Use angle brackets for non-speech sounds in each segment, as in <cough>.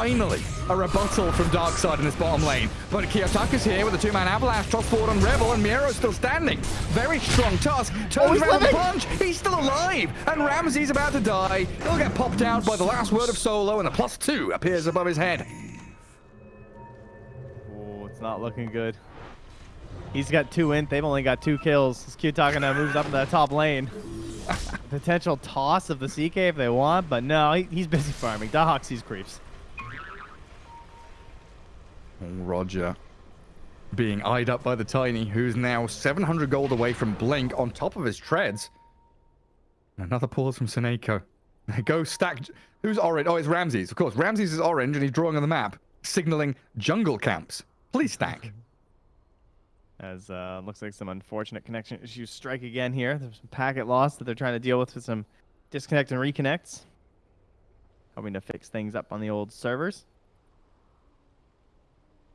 finally a rebuttal from Darkside in this bottom lane. But Kiyotaka's here with a two-man avalanche, toss forward on Rebel, and Miero's still standing. Very strong toss. turns oh, around the punch, he's still alive, and Ramsey's about to die. He'll get popped out by the last word of Solo, and the plus two appears above his head. Oh, it's not looking good. He's got two in, they've only got two kills. This Kiyotaka now moves up in the top lane. <laughs> Potential toss of the CK if they want, but no, he, he's busy farming. Dahak sees creeps. Roger being eyed up by the Tiny, who's now 700 gold away from Blink on top of his treads. Another pause from Seneko. Go stack. Who's orange? Oh, it's Ramses. Of course, Ramses is orange and he's drawing on the map, signaling jungle camps. Please stack. <laughs> As uh, looks like some unfortunate connection issues strike again here. There's some packet loss that they're trying to deal with with some disconnect and reconnects. Hoping to fix things up on the old servers.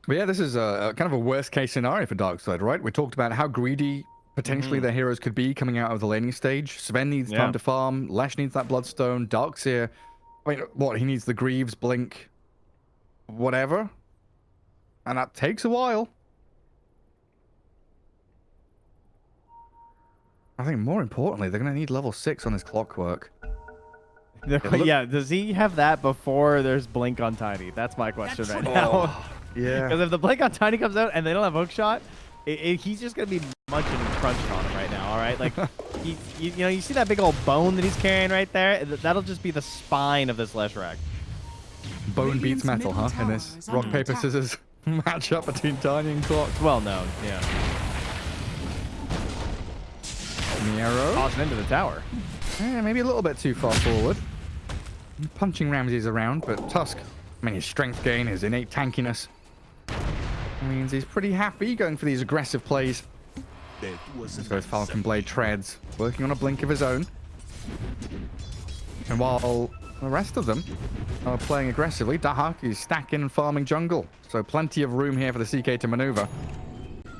But yeah, this is a, a kind of a worst case scenario for Darkside, right? We talked about how greedy potentially mm their heroes could be coming out of the laning stage. Sven needs yeah. time to farm. Lash needs that Bloodstone. Darkseer, I mean, what? He needs the Greaves, Blink, whatever. And that takes a while. I think more importantly, they're going to need level 6 on his clockwork. <laughs> yeah, does he have that before there's Blink on Tiny? That's my question That's right now. <laughs> Oh, yeah. Because if the Blink on Tiny comes out and they don't have hook shot, it, it, he's just going to be munching and crunching on him right now, all right? Like, <laughs> he, you, you, know, you see that big old bone that he's carrying right there? That'll just be the spine of this Leshrac. Bone beats metal, huh? In this rock, paper, scissors <laughs> matchup between Tiny and Clock. Well known, yeah. Miero. Tossing into the tower. Yeah, maybe a little bit too far forward. Punching Ramses around, but Tusk, I mean, his strength gain, his innate tankiness, means he's pretty happy going for these aggressive plays. So his Falcon Blade treads, working on a blink of his own. And while the rest of them are playing aggressively, Dahak is stacking and farming jungle. So plenty of room here for the CK to maneuver.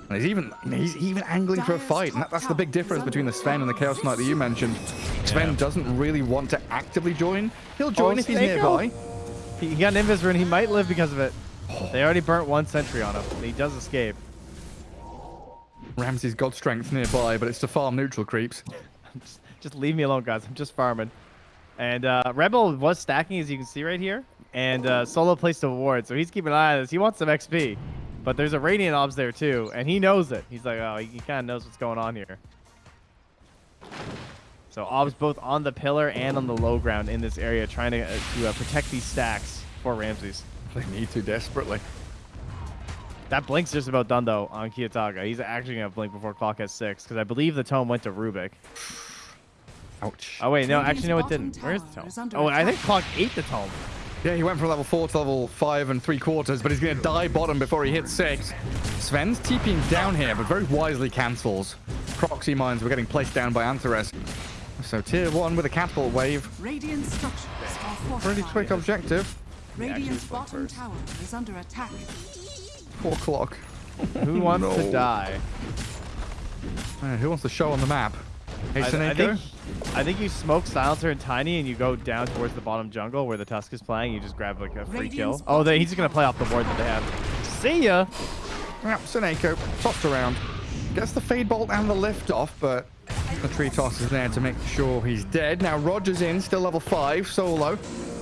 And he's even he's even angling for a fight. And that, that's the big difference between the Sven and the Chaos Knight that you mentioned. Sven yeah. doesn't really want to actively join. He'll join oh, if he's nearby. He, he got an Invis rune. He might live because of it. They already burnt one sentry on him. He does escape. Ramsey's got strength nearby, but it's to farm neutral creeps. <laughs> just, just, leave me alone, guys. I'm just farming. And uh, Rebel was stacking, as you can see right here. And uh, Solo placed a ward, so he's keeping an eye on this. He wants some XP. But there's a Radiant Obs there too, and he knows it. He's like, oh, he kind of knows what's going on here. So Obs both on the pillar and on the low ground in this area, trying to, uh, to uh, protect these stacks for Ramses. They need to desperately. That blink's just about done though on Kiyotaka. He's actually gonna blink before clock has six because I believe the tome went to Rubik. Ouch. Oh wait, no, actually no, it didn't. Where's the tome? Oh, I think clock ate the tome. Yeah, he went from level 4 to level 5 and 3 quarters, but he's going to die bottom before he hits 6. Sven's TPing down here, but very wisely cancels. Proxy mines were getting placed down by Antares. So tier 1 with a catapult wave. Radiant Pretty quick objective. Radiant's bottom tower is under attack. 4 o'clock. Who wants no. to die? Who wants to show on the map? Hey, I, I, think, I think you smoke Silencer and Tiny and you go down towards the bottom jungle where the Tusk is playing. You just grab like a free Radiant's kill. Oh, they, he's going to play off the board that they have. See ya! Yeah, Seneko tossed around. Gets the Fade Bolt and the lift off, but the tree toss is there to make sure he's dead. Now Roger's in, still level 5, solo.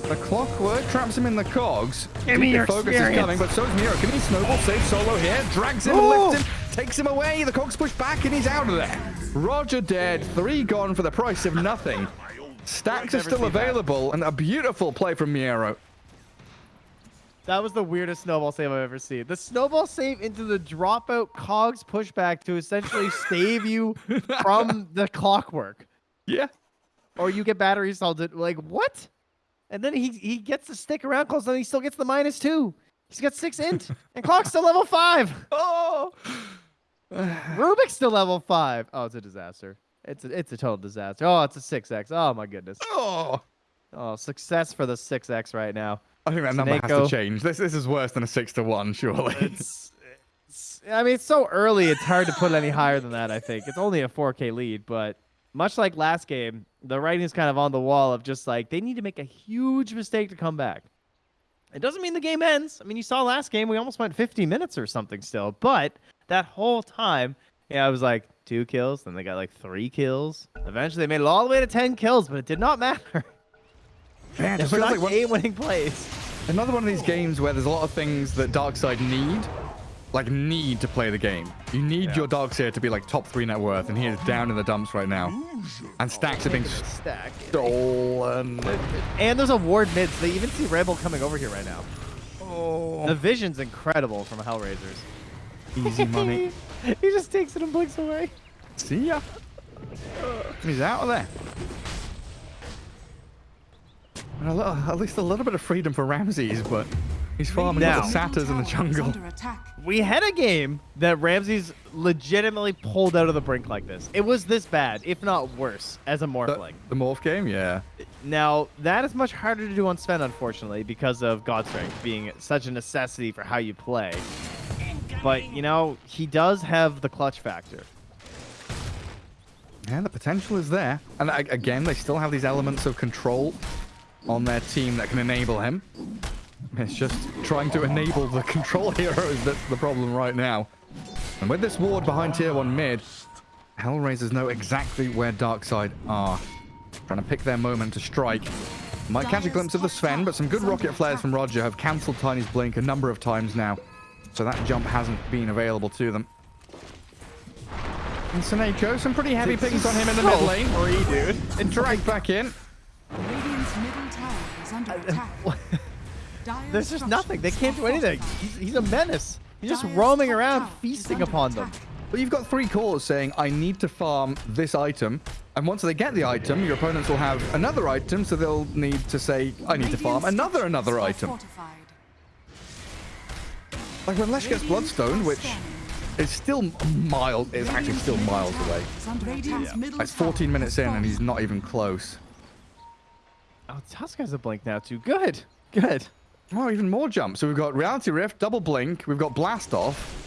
The clockwork traps him in the cogs. Give me your focus experience. is coming, but so's Miero. Can he snowball save solo here? Drags him, Ooh. lifts oh! him, takes him away. The cogs push back and he's out of there. Roger dead, three gone for the price of nothing. Stacks are still available, that. and a beautiful play from Miero. That was the weirdest snowball save I've ever seen. The snowball save into the dropout cogs pushback to essentially <laughs> save you from the clockwork. Yeah. Or you get battery salted. Like, what? And then he he gets to stick around close, and he still gets the minus two. He's got six int, and Clock's still level five. <laughs> Oh, <sighs> Rubik's still level five. Oh, it's a disaster. It's a it's a total disaster. Oh, it's a six x. Oh my goodness. Oh, oh, success for the six x right now. I think that number has to change. This this is worse than a six to one, surely. It's, it's, I mean, it's so early. It's hard to put any higher than that. I think it's only a 4K lead, but much like last game, the writing is kind of on the wall of just like they need to make a huge mistake to come back. It doesn't mean the game ends. I mean, you saw last game, we almost went 50 minutes or something still. But that whole time, yeah, I was like two kills. Then they got like three kills. Eventually, they made it all the way to 10 kills, but it did not matter. Man, it It just was not like one, game winning plays. another one of these games where there's a lot of things that Darkseid need, like need to play the game. You need Yeah. your Darkseid to be like top three net worth, and he is down in the dumps right now. And stacks are being Stack. stolen. And there's a ward mid, so they even see Rebel coming over here right now. Oh, The vision's incredible from Hellraisers. easy money. <laughs> he just takes it and blinks away. See ya. He's out of there. A little, at least a little bit of freedom for Ramses, but he's farming Now- all the satyrs in the Middle tower is jungle. We had a game that Ramses legitimately pulled out of the brink like this. It was this bad, if not worse, as a The, Morphling. the morph game, yeah. Now, that is much harder to do on Sven, unfortunately, because of God Strength being such a necessity for how you play. But, you know, he does have the clutch factor. Yeah, the potential is there. And again, they still have these elements of control on their team that can enable him. It's just trying to enable the control <laughs> heroes that's the problem right now. And with this ward behind tier 1 mid, Hellraisers know exactly where Darkseid are. Trying to pick their moment to strike. Might catch a glimpse of the Sven, but some good rocket flares from Roger have cancelled Tiny's blink a number of times now. So that jump hasn't been available to them. And Seneko, some pretty heavy pings on him in the mid lane. Free, dude. And dragged back in. Radiant's middle tower is under uh, attack. <laughs> Dire's There's just nothing. They can't do anything. He's, he's a menace. He's just roaming around, feasting upon them. attack. But you've got three cores saying, I need to farm this item. And once they get the item, your opponents will have another item, so they'll need to say, I need to farm another, another item. Like when Lesh gets Bloodstone, which is still miles, is actually still miles away. Radiant's It's 14 minutes in and he's not even close. Oh, Tusk has a blink now, too. Good. Good. Oh, even more jumps. So we've got Reality Rift, Double Blink, we've got Blast Off,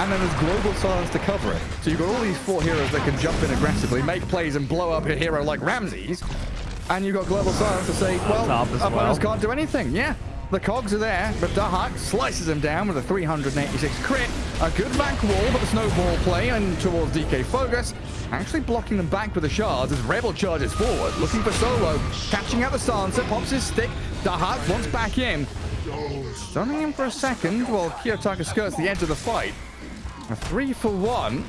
and then there's Global Silence to cover it. So you've got all these four heroes that can jump in aggressively, make plays, and blow up a hero like Ramses. And you've got Global Silence to say, well, opponents well. can't do anything. Yeah, the cogs are there, but Dahak slices him down with a 386 crit. A good back wall, but the snowball play and towards DK Focus. Actually blocking them back with the shards as Rebel charges forward, looking for Solo. Catching out the silencer, pops his stick. Dahak wants back in. Stunning him for a second while Kiyotaka skirts the edge of the fight. A three for one.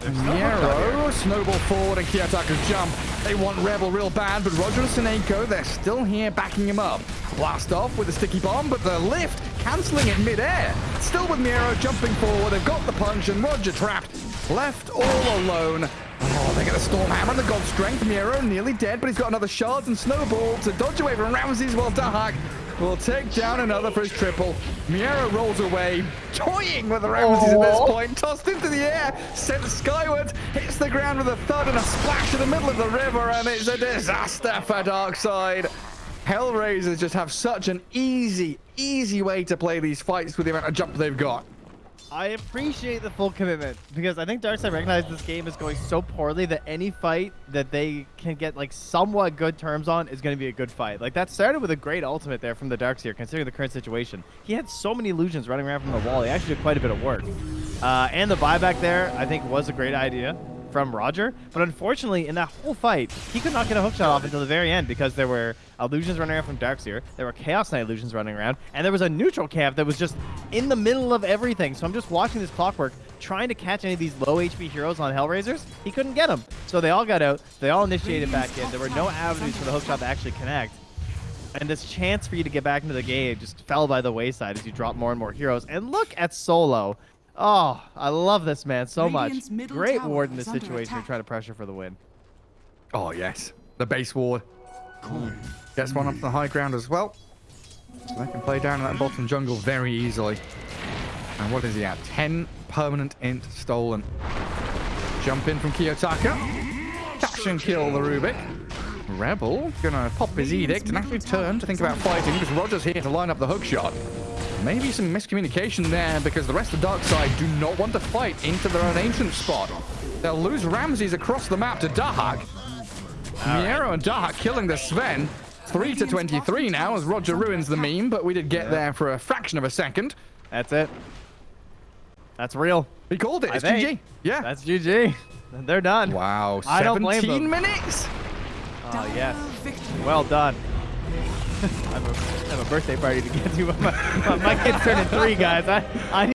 Miero, snowball forward and Kiyotaka's jump. They want Rebel real bad, but Roger and Seneko, they're still here backing him up. Blast off with a sticky bomb, but the lift cancelling it mid-air. Still with Miero jumping forward, they've got the punch and Roger trapped. Left all alone. Oh, they get a storm hammer, the god strength. Miero nearly dead, but he's got another shards and snowball to dodge away from Ramses while Dahak will take down another for his triple. Miero rolls away, toying with the Ramses at this point, tossed into the air, sent skyward, hits the ground with a thud and a splash in the middle of the river, and it's a disaster for Darkseid. Hellraisers just have such an easy, easy way to play these fights with the amount of jump they've got. I appreciate the full commitment because I think Darkseid recognized this game is going so poorly that any fight that they can get like somewhat good terms on is going to be a good fight. Like that started with a great ultimate there from the Darkseer, considering the current situation. He had so many illusions running around from the wall. He actually did quite a bit of work. Uh, and the buyback there, I think, was a great idea from Roger. But unfortunately, in that whole fight, he could not get a hookshot off until the very end because there were illusions running around from Darkseer, there were Chaos Knight illusions running around, and there was a neutral camp that was just in the middle of everything. So I'm just watching this clockwork, trying to catch any of these low HP heroes on Hellraisers. He couldn't get them. So they all got out. They all initiated back in. There were no avenues for the hookshot to actually connect. And this chance for you to get back into the game just fell by the wayside as you drop more and more heroes. And look at Solo. Oh, I love this man so Radiant's much. Great ward in is this situation. You're attack. trying to pressure for the win. Oh, yes. The base ward. Gets one up the high ground as well. So they can play down in that bottom jungle very easily. And what is he at? 10 permanent int stolen. Jump in from Kiyotaka. Catch and kill the Rubik. Rebel gonna pop his edict and actually turn to think about fighting because Roger's here to line up the hook shot. Maybe some miscommunication there because the rest of Darkseid do not want to fight into their own ancient spot. They'll lose Ramses across the map to Dahak. Miero and Dahak killing the Sven. 3 to 23 now as Roger ruins the meme, but we did get there for a fraction of a second. That's it. That's real. He called it. It's. GG. Yeah. That's GG. They're done. wow. I don't blame 17 them. minutes. Oh, yes. Well done. <laughs> I have, a, birthday party to get to. My, <laughs> my kid's turning three, guys. I, I